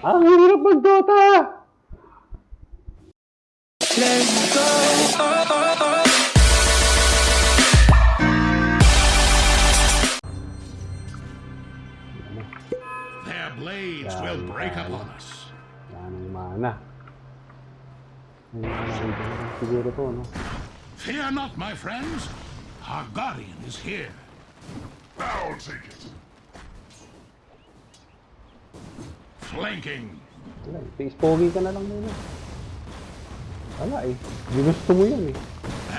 Ang hirap mag-Dota! Let's go. Their blades Yan, will break yan. upon us. Wala nang mana. Fear not, my friends. Our guardian is here. I'll take it. Flanking. Face pogi ka na lang muna. Wala eh. Hindi gusto mo yan eh.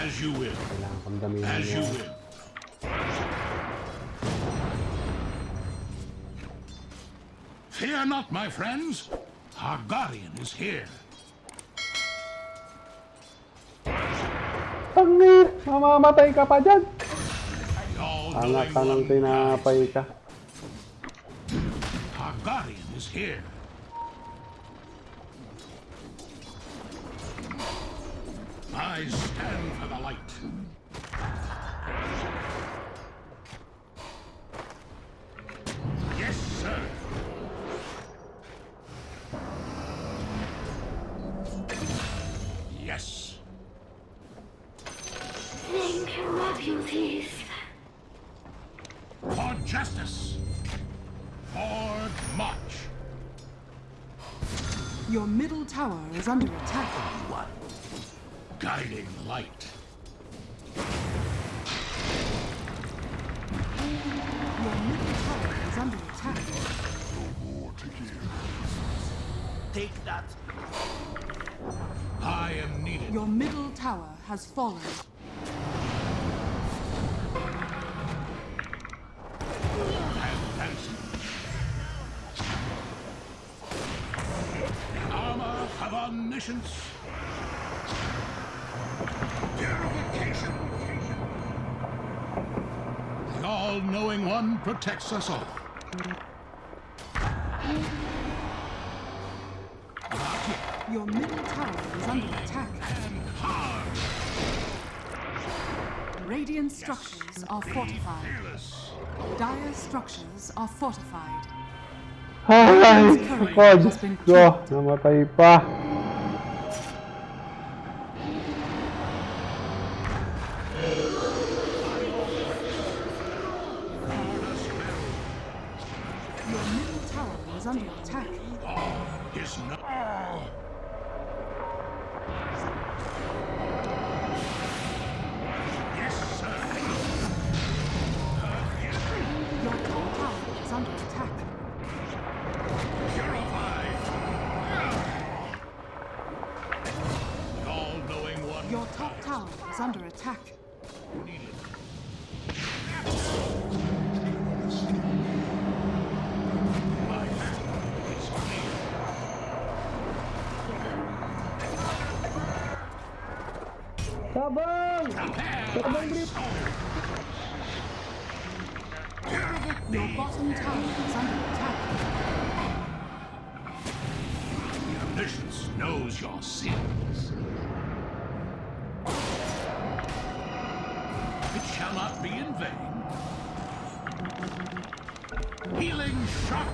As you will. Kailangan kang gamitin As you will. Fear not, my friends. Our guardian is here. Tangir! Mamamatay ka pa dyan! Knowing ka ng tinapay ka. Is here. I stand for the light. Your middle tower is under attack. Guiding light. Your middle tower is under attack. No More to give. Take that. I am needed. Your middle tower has fallen. Of omniscience. Purification. The all-knowing one protects us all. Your middle tower is under attack. And hard. Radiant structures are fortified. Fearless. Dire structures are fortified. Ay! Current Ako, has Diyos been ko! Namatay Your middle tower is under attack. Is no. Yes, sir. Your top tower is under attack. Purified. All-knowing one. Your top tower is under attack. Your bottom. The omniscience knows your sins. It shall not be in vain. Healing shock.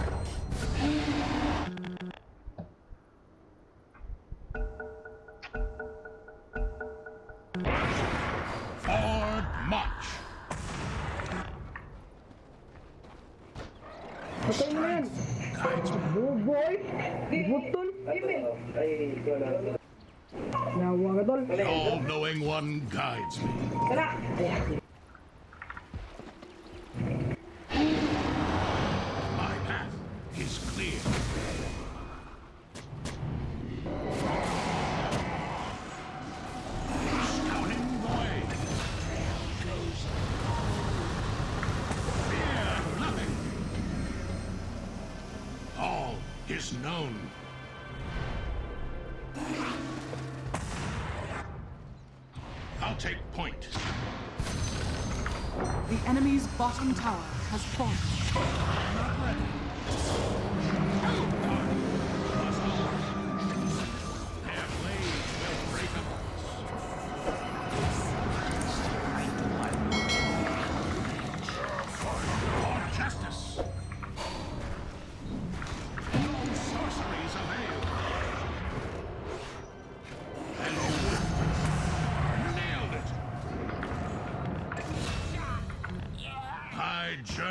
Yan. Guides me. Buboy. Butol. Nawa tol. The all-knowing one guides me. Tara. My path is clear. Scouting the way. Fear nothing. All known. I'll take point. The enemy's bottom tower has fallen.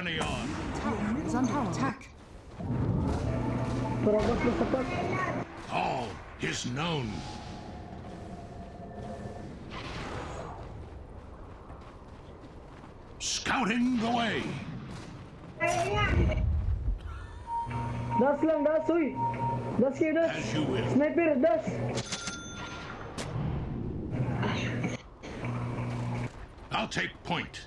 Journey on. Tower is under attack. Terobos na sapat. All is known. Scouting the way. Das lang, das, uy. Das kayo, das. As you will. Sniper, das. I'll take point.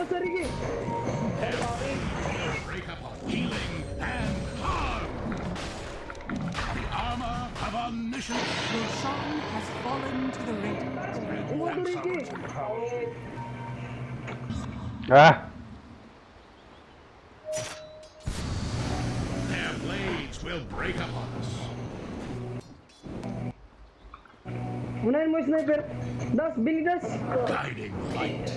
Diba sa, diba sa, Ricky? Break up of healing and harm. The armor of omniscience. Roshan has fallen to the Radiant. Umato, Ricky. Ah! Their blades will break upon us. Unahin mo sniper. Das, Billy, das. Guiding light.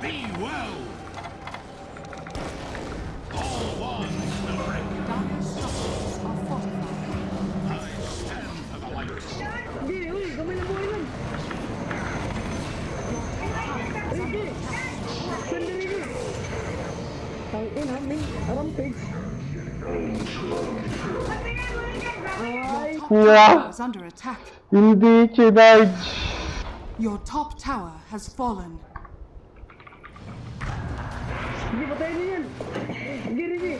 Be well. All one will break. Structures are fortified. I stand for the light. Hindi, uy, gamay na buhay nun. Ricky. Sandi, Ricky. Tang ina, min, rampage. Ay, Top under attack. Hindi, Chinarge! Your top tower has fallen. Не подойди! Не реви!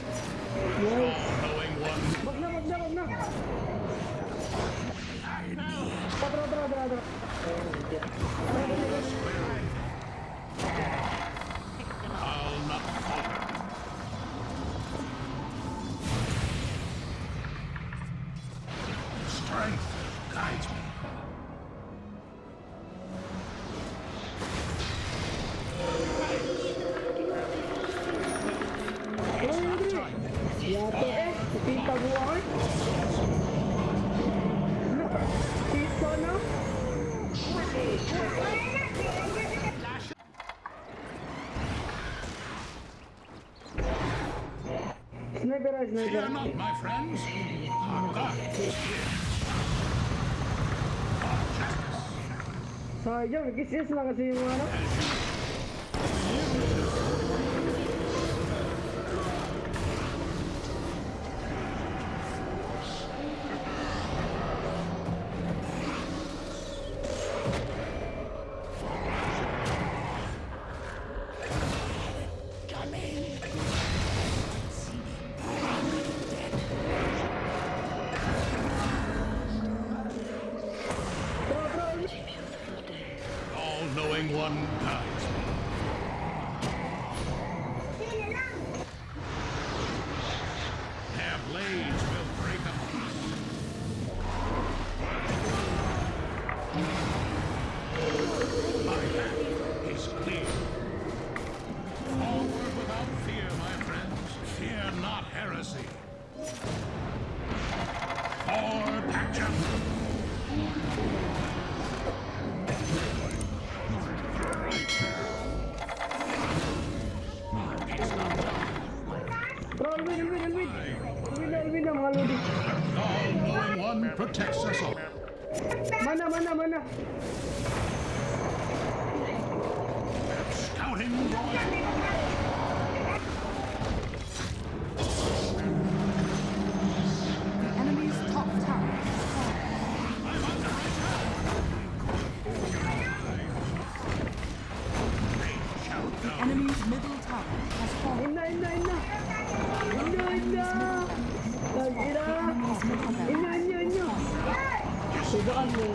В окна, в окна, в окна! Подра, подра, подра, подра! Ay, Ricky. Yato eh, kita buhay. Pizza na. Sniper, ah, Fear sniper. not, my friends. Our God is here. Our justice. Sayang, nagkisiyas na kasi yung ano. Protects us all.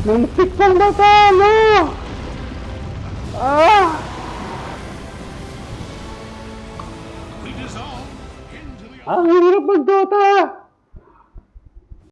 Muntik pang! Ah! Dissolve into the Ang hirap mag-Dota!